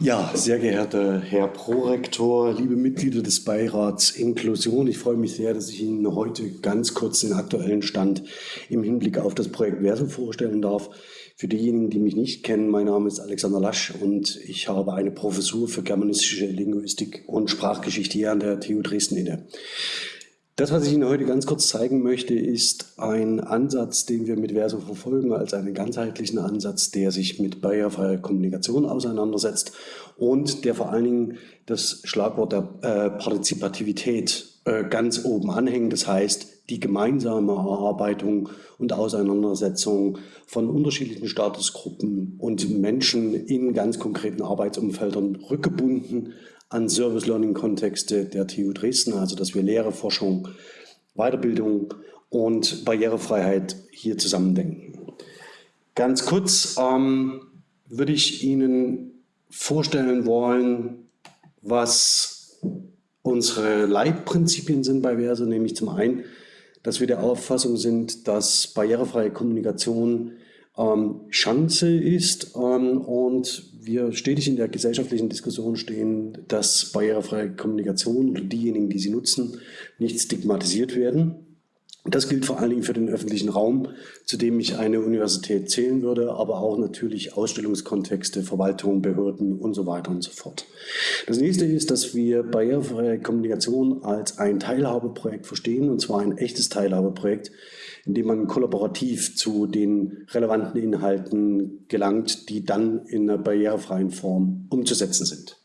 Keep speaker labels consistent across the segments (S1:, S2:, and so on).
S1: Ja, sehr geehrter Herr Prorektor, liebe Mitglieder des Beirats Inklusion, ich freue mich sehr, dass ich Ihnen heute ganz kurz den aktuellen Stand im Hinblick auf das Projekt Verso vorstellen darf. Für diejenigen, die mich nicht kennen, mein Name ist Alexander Lasch und ich habe eine Professur für germanistische Linguistik und Sprachgeschichte hier an der TU Dresden inne. Das, was ich Ihnen heute ganz kurz zeigen möchte, ist ein Ansatz, den wir mit Verso verfolgen, als einen ganzheitlichen Ansatz, der sich mit barrierefreier Kommunikation auseinandersetzt und der vor allen Dingen das Schlagwort der äh, Partizipativität äh, ganz oben anhängt. Das heißt, die gemeinsame Erarbeitung und Auseinandersetzung von unterschiedlichen Statusgruppen und Menschen in ganz konkreten Arbeitsumfeldern rückgebunden an Service-Learning-Kontexte der TU Dresden, also dass wir Lehre, Forschung, Weiterbildung und Barrierefreiheit hier zusammendenken. Ganz kurz ähm, würde ich Ihnen vorstellen wollen, was unsere Leitprinzipien sind bei Verso, nämlich zum einen, dass wir der Auffassung sind, dass barrierefreie Kommunikation Chance ist ähm, und wir stetig in der gesellschaftlichen Diskussion stehen, dass barrierefreie Kommunikation oder diejenigen, die sie nutzen, nicht stigmatisiert werden. Das gilt vor allen Dingen für den öffentlichen Raum, zu dem ich eine Universität zählen würde, aber auch natürlich Ausstellungskontexte, Verwaltung, Behörden und so weiter und so fort. Das nächste ist, dass wir barrierefreie Kommunikation als ein Teilhabeprojekt verstehen, und zwar ein echtes Teilhabeprojekt, in dem man kollaborativ zu den relevanten Inhalten gelangt, die dann in einer barrierefreien Form umzusetzen sind.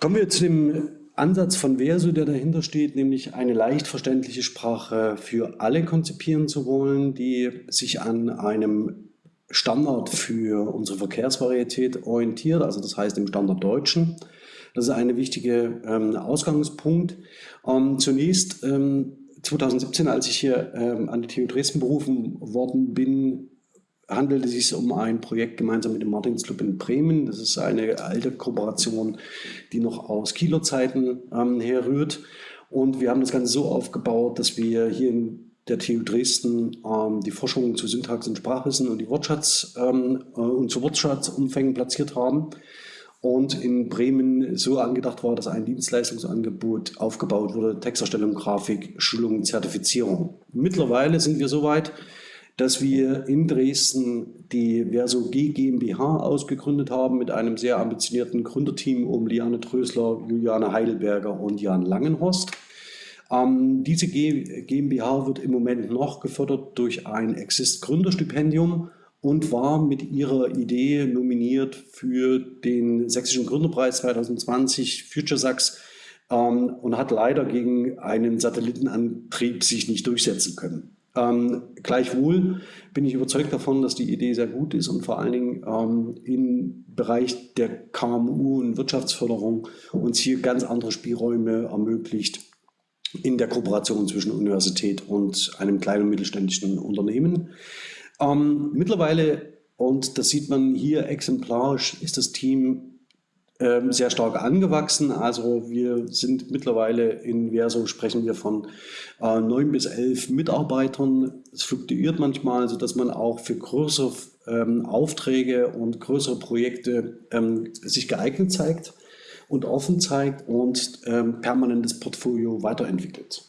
S1: Kommen wir zu dem Ansatz von Verso, der dahinter steht, nämlich eine leicht verständliche Sprache für alle konzipieren zu wollen, die sich an einem Standard für unsere Verkehrsvarietät orientiert, also das heißt im Standard Deutschen. Das ist ein wichtiger ähm, Ausgangspunkt. Ähm, zunächst ähm, 2017, als ich hier ähm, an die TU Dresden berufen worden bin, handelte es sich um ein Projekt gemeinsam mit dem Martinsclub in Bremen. Das ist eine alte Kooperation, die noch aus Kieler Zeiten ähm, herrührt. Und wir haben das Ganze so aufgebaut, dass wir hier in der TU Dresden ähm, die Forschung zu Syntax und Sprachwissen und die Wortschatz ähm, äh, und zu Wortschatzumfängen platziert haben und in Bremen so angedacht war, dass ein Dienstleistungsangebot aufgebaut wurde, Texterstellung, Grafik, Schulung, Zertifizierung. Mittlerweile sind wir so weit, dass wir in Dresden die Verso G GmbH ausgegründet haben mit einem sehr ambitionierten Gründerteam um Liane Trösler, Juliane Heidelberger und Jan Langenhorst. Ähm, diese G GmbH wird im Moment noch gefördert durch ein Exist-Gründerstipendium und war mit ihrer Idee nominiert für den Sächsischen Gründerpreis 2020 Future Sachs ähm, und hat leider gegen einen Satellitenantrieb sich nicht durchsetzen können. Ähm, gleichwohl bin ich überzeugt davon, dass die Idee sehr gut ist und vor allen Dingen ähm, im Bereich der KMU und Wirtschaftsförderung uns hier ganz andere Spielräume ermöglicht in der Kooperation zwischen Universität und einem kleinen mittelständischen Unternehmen. Ähm, mittlerweile, und das sieht man hier exemplarisch, ist das Team sehr stark angewachsen. Also wir sind mittlerweile in Verso sprechen wir von äh, neun bis elf Mitarbeitern. Es fluktuiert manchmal, sodass man auch für größere ähm, Aufträge und größere Projekte ähm, sich geeignet zeigt und offen zeigt und ähm, permanentes Portfolio weiterentwickelt.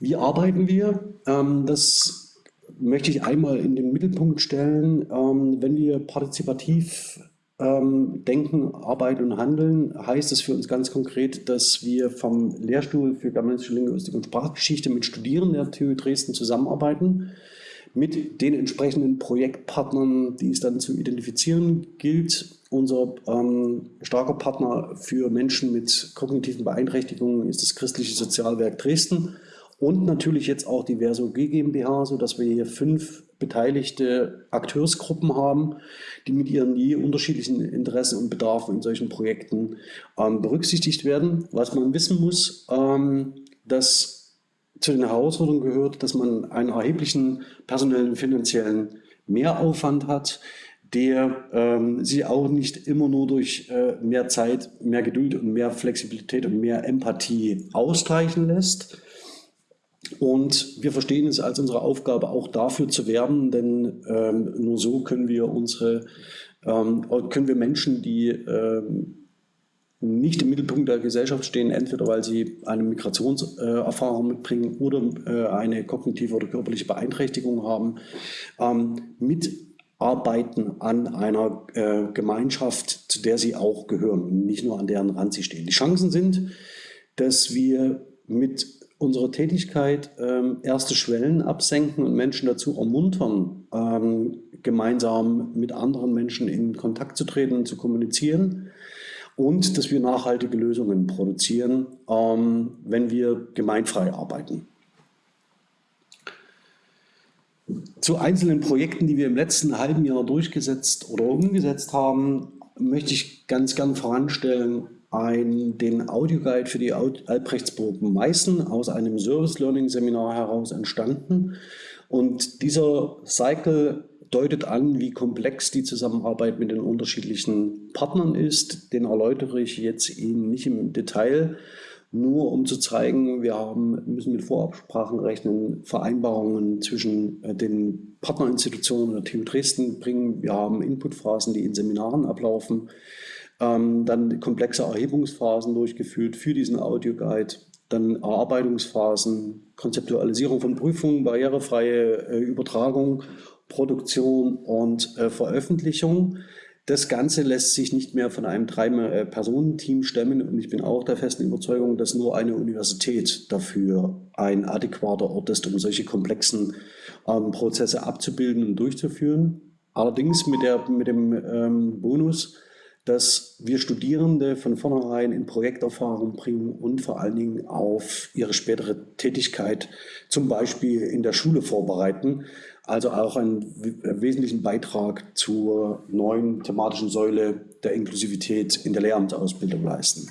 S1: Wie arbeiten wir? Ähm, das möchte ich einmal in den Mittelpunkt stellen. Ähm, wenn wir partizipativ ähm, denken, arbeiten und handeln, heißt es für uns ganz konkret, dass wir vom Lehrstuhl für germanistische Linguistik und Sprachgeschichte mit Studierenden der TU Dresden zusammenarbeiten, mit den entsprechenden Projektpartnern, die es dann zu identifizieren gilt. Unser ähm, starker Partner für Menschen mit kognitiven Beeinträchtigungen ist das Christliche Sozialwerk Dresden und natürlich jetzt auch die Verso GmbH, sodass wir hier fünf beteiligte Akteursgruppen haben, die mit ihren je unterschiedlichen Interessen und Bedarfen in solchen Projekten ähm, berücksichtigt werden. Was man wissen muss, ähm, dass zu den Herausforderungen gehört, dass man einen erheblichen personellen und finanziellen Mehraufwand hat, der ähm, sich auch nicht immer nur durch äh, mehr Zeit, mehr Geduld und mehr Flexibilität und mehr Empathie ausgleichen lässt. Und wir verstehen es als unsere Aufgabe, auch dafür zu werben, denn ähm, nur so können wir unsere, ähm, können wir Menschen, die ähm, nicht im Mittelpunkt der Gesellschaft stehen, entweder weil sie eine Migrationserfahrung mitbringen oder äh, eine kognitive oder körperliche Beeinträchtigung haben, ähm, mitarbeiten an einer äh, Gemeinschaft, zu der sie auch gehören nicht nur an deren Rand sie stehen. Die Chancen sind, dass wir mit unserer Tätigkeit ähm, erste Schwellen absenken und Menschen dazu ermuntern, ähm, gemeinsam mit anderen Menschen in Kontakt zu treten zu kommunizieren und dass wir nachhaltige Lösungen produzieren, ähm, wenn wir gemeinfrei arbeiten. Zu einzelnen Projekten, die wir im letzten halben Jahr durchgesetzt oder umgesetzt haben, möchte ich ganz gern voranstellen ein, den Audioguide für die Albrechtsburg Meißen aus einem Service Learning Seminar heraus entstanden. Und dieser Cycle deutet an, wie komplex die Zusammenarbeit mit den unterschiedlichen Partnern ist. Den erläutere ich jetzt Ihnen nicht im Detail, nur um zu zeigen, wir haben, müssen mit Vorabsprachen rechnen, Vereinbarungen zwischen äh, den Partnerinstitutionen der TU Dresden bringen. Wir haben Inputphasen, die in Seminaren ablaufen. Ähm, dann komplexe Erhebungsphasen durchgeführt für diesen Audioguide. Dann Erarbeitungsphasen, Konzeptualisierung von Prüfungen, barrierefreie äh, Übertragung Produktion und äh, Veröffentlichung. Das Ganze lässt sich nicht mehr von einem Drei-Personen-Team stemmen und ich bin auch der festen Überzeugung, dass nur eine Universität dafür ein adäquater Ort ist, um solche komplexen ähm, Prozesse abzubilden und durchzuführen. Allerdings mit, der, mit dem ähm, Bonus, dass wir Studierende von vornherein in Projekterfahrung bringen und vor allen Dingen auf ihre spätere Tätigkeit zum Beispiel in der Schule vorbereiten also auch einen wesentlichen Beitrag zur neuen thematischen Säule der Inklusivität in der Lehramtsausbildung leisten.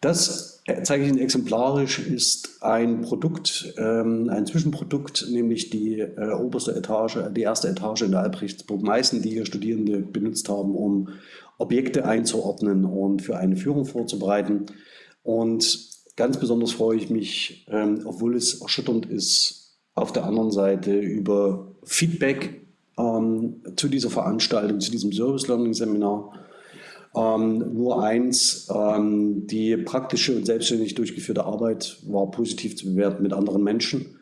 S1: Das zeige ich Ihnen exemplarisch, ist ein Produkt, ähm, ein Zwischenprodukt, nämlich die äh, oberste Etage, die erste Etage in der Albrechtsburg Meißen, die hier Studierende benutzt haben, um Objekte einzuordnen und für eine Führung vorzubereiten. Und ganz besonders freue ich mich, ähm, obwohl es erschütternd ist, auf der anderen Seite über Feedback ähm, zu dieser Veranstaltung, zu diesem Service Learning Seminar. Ähm, nur eins, ähm, die praktische und selbstständig durchgeführte Arbeit war positiv zu bewerten mit anderen Menschen,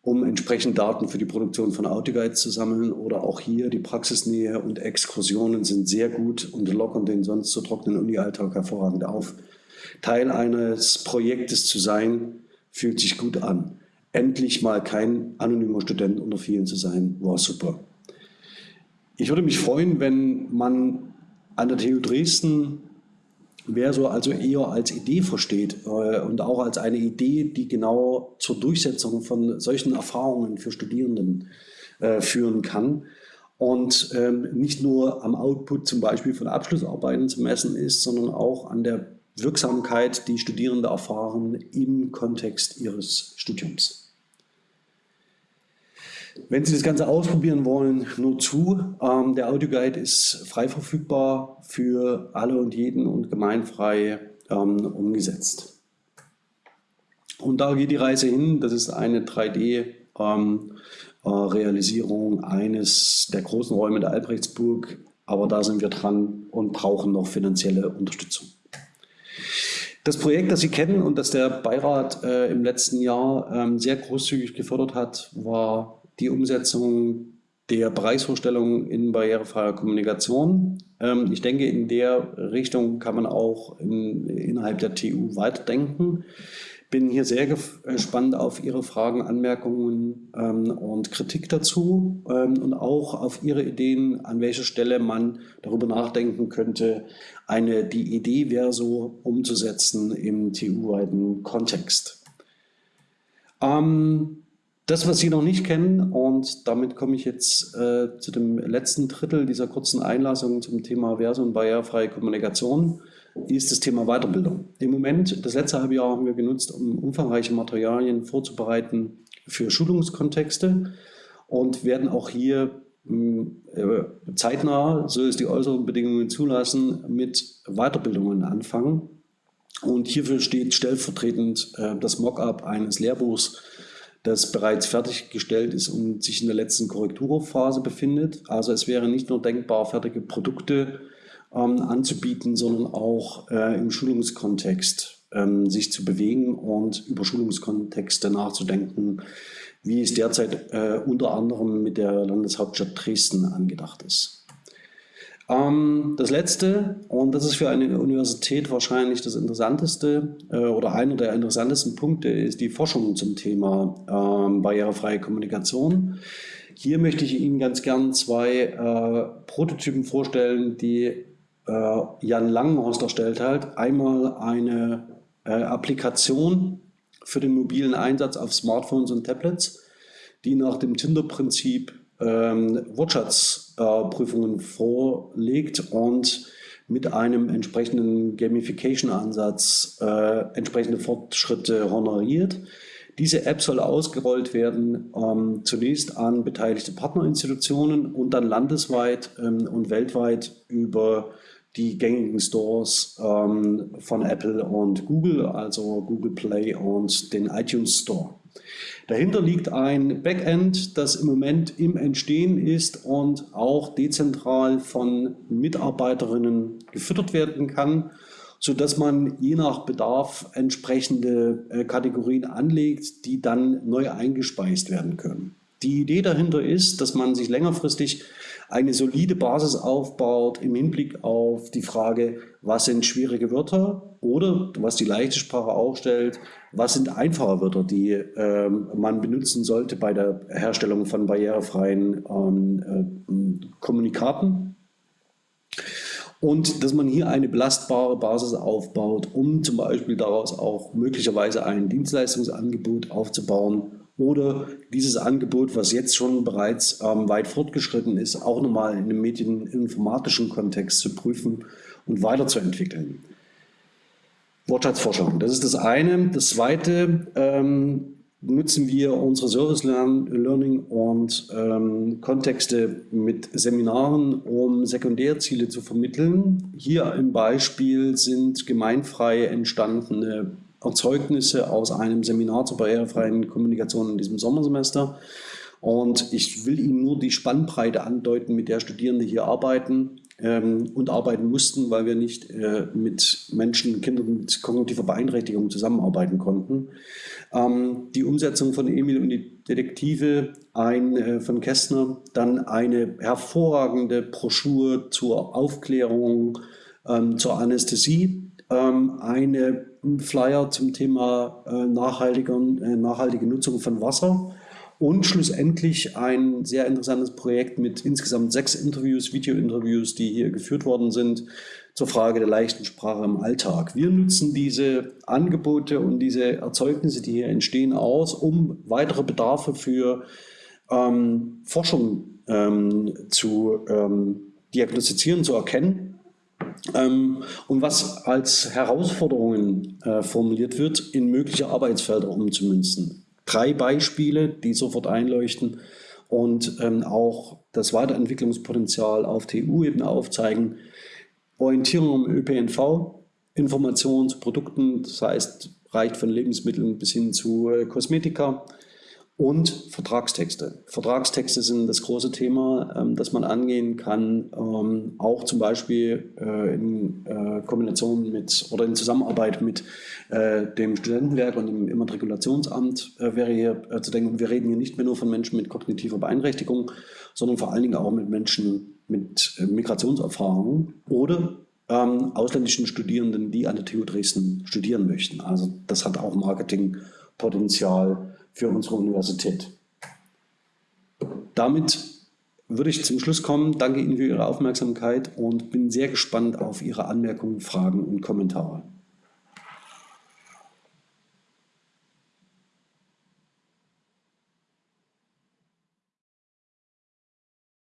S1: um entsprechend Daten für die Produktion von Audioguides zu sammeln oder auch hier die Praxisnähe und Exkursionen sind sehr gut und lockern den sonst so trockenen Uni-Alltag hervorragend auf. Teil eines Projektes zu sein, fühlt sich gut an endlich mal kein anonymer Student unter vielen zu sein, war super. Ich würde mich freuen, wenn man an der TU Dresden Verso also eher als Idee versteht äh, und auch als eine Idee, die genau zur Durchsetzung von solchen Erfahrungen für Studierenden äh, führen kann und ähm, nicht nur am Output zum Beispiel von Abschlussarbeiten zu messen ist, sondern auch an der Wirksamkeit, die Studierende erfahren im Kontext ihres Studiums. Wenn Sie das Ganze ausprobieren wollen, nur zu. Ähm, der Audioguide ist frei verfügbar für alle und jeden und gemeinfrei ähm, umgesetzt. Und da geht die Reise hin. Das ist eine 3D-Realisierung ähm, äh, eines der großen Räume der Albrechtsburg. Aber da sind wir dran und brauchen noch finanzielle Unterstützung. Das Projekt, das Sie kennen und das der Beirat äh, im letzten Jahr ähm, sehr großzügig gefördert hat, war die Umsetzung der Preisvorstellung in barrierefreier Kommunikation. Ähm, ich denke, in der Richtung kann man auch in, innerhalb der TU weiterdenken. Bin hier sehr gespannt auf Ihre Fragen, Anmerkungen ähm, und Kritik dazu ähm, und auch auf Ihre Ideen, an welcher Stelle man darüber nachdenken könnte, eine, die Idee Verso umzusetzen im TU-weiten Kontext. Ähm, das, was Sie noch nicht kennen, und damit komme ich jetzt äh, zu dem letzten Drittel dieser kurzen Einlassung zum Thema Verso und barrierefreie Kommunikation, ist das Thema Weiterbildung. Im Moment, das letzte halbe Jahr haben wir genutzt, um umfangreiche Materialien vorzubereiten für Schulungskontexte und werden auch hier hm, äh, zeitnah, so es die äußeren Bedingungen zulassen, mit Weiterbildungen anfangen. Und hierfür steht stellvertretend äh, das Mockup eines Lehrbuchs, das bereits fertiggestellt ist und sich in der letzten Korrekturphase befindet. Also es wäre nicht nur denkbar, fertige Produkte ähm, anzubieten, sondern auch äh, im Schulungskontext ähm, sich zu bewegen und über Schulungskontexte nachzudenken, wie es derzeit äh, unter anderem mit der Landeshauptstadt Dresden angedacht ist. Ähm, das letzte, und das ist für eine Universität wahrscheinlich das interessanteste äh, oder einer der interessantesten Punkte, ist die Forschung zum Thema ähm, barrierefreie Kommunikation. Hier möchte ich Ihnen ganz gern zwei äh, Prototypen vorstellen, die äh, Jan Langenhorst erstellt hat. Einmal eine Applikation für den mobilen Einsatz auf Smartphones und Tablets, die nach dem Tinder-Prinzip ähm, Wortschatzprüfungen äh, vorlegt und mit einem entsprechenden Gamification-Ansatz äh, entsprechende Fortschritte honoriert. Diese App soll ausgerollt werden ähm, zunächst an beteiligte Partnerinstitutionen und dann landesweit ähm, und weltweit über die gängigen Stores ähm, von Apple und Google, also Google Play und den iTunes Store. Dahinter liegt ein Backend, das im Moment im Entstehen ist und auch dezentral von Mitarbeiterinnen gefüttert werden kann, sodass man je nach Bedarf entsprechende äh, Kategorien anlegt, die dann neu eingespeist werden können. Die Idee dahinter ist, dass man sich längerfristig eine solide Basis aufbaut im Hinblick auf die Frage, was sind schwierige Wörter oder, was die leichte Sprache auch stellt, was sind einfache Wörter, die ähm, man benutzen sollte bei der Herstellung von barrierefreien ähm, äh, Kommunikaten. Und dass man hier eine belastbare Basis aufbaut, um zum Beispiel daraus auch möglicherweise ein Dienstleistungsangebot aufzubauen oder dieses Angebot, was jetzt schon bereits ähm, weit fortgeschritten ist, auch nochmal in einem medieninformatischen Kontext zu prüfen und weiterzuentwickeln. Wortschatzforschung, das ist das eine. Das zweite, ähm, nutzen wir unsere Service Learning und ähm, Kontexte mit Seminaren, um Sekundärziele zu vermitteln. Hier im Beispiel sind gemeinfrei entstandene Erzeugnisse aus einem Seminar zur barrierefreien Kommunikation in diesem Sommersemester. Und ich will Ihnen nur die Spannbreite andeuten, mit der Studierende hier arbeiten ähm, und arbeiten mussten, weil wir nicht äh, mit Menschen, Kindern mit kognitiver Beeinträchtigung zusammenarbeiten konnten. Ähm, die Umsetzung von Emil und die Detektive, ein äh, von Kästner, dann eine hervorragende Broschüre zur Aufklärung, ähm, zur Anästhesie, ähm, eine Flyer zum Thema äh, nachhaltiger, äh, nachhaltige Nutzung von Wasser und schlussendlich ein sehr interessantes Projekt mit insgesamt sechs Interviews, Video-Interviews, die hier geführt worden sind, zur Frage der leichten Sprache im Alltag. Wir nutzen diese Angebote und diese Erzeugnisse, die hier entstehen, aus, um weitere Bedarfe für ähm, Forschung ähm, zu ähm, diagnostizieren, zu erkennen und was als Herausforderungen äh, formuliert wird, in mögliche Arbeitsfelder umzumünzen. Drei Beispiele, die sofort einleuchten und ähm, auch das Weiterentwicklungspotenzial auf TU-Ebene aufzeigen. Orientierung im ÖPNV, Informationen zu Produkten, das heißt, reicht von Lebensmitteln bis hin zu äh, Kosmetika, und Vertragstexte. Vertragstexte sind das große Thema, ähm, das man angehen kann, ähm, auch zum Beispiel äh, in äh, Kombination mit oder in Zusammenarbeit mit äh, dem Studentenwerk und dem Immatrikulationsamt äh, wäre hier äh, zu denken. Wir reden hier nicht mehr nur von Menschen mit kognitiver Beeinträchtigung, sondern vor allen Dingen auch mit Menschen mit äh, Migrationserfahrung oder ähm, ausländischen Studierenden, die an der TU Dresden studieren möchten. Also das hat auch Marketingpotenzial für unsere Universität. Damit würde ich zum Schluss kommen. Danke Ihnen für Ihre Aufmerksamkeit und bin sehr gespannt auf Ihre Anmerkungen, Fragen und Kommentare.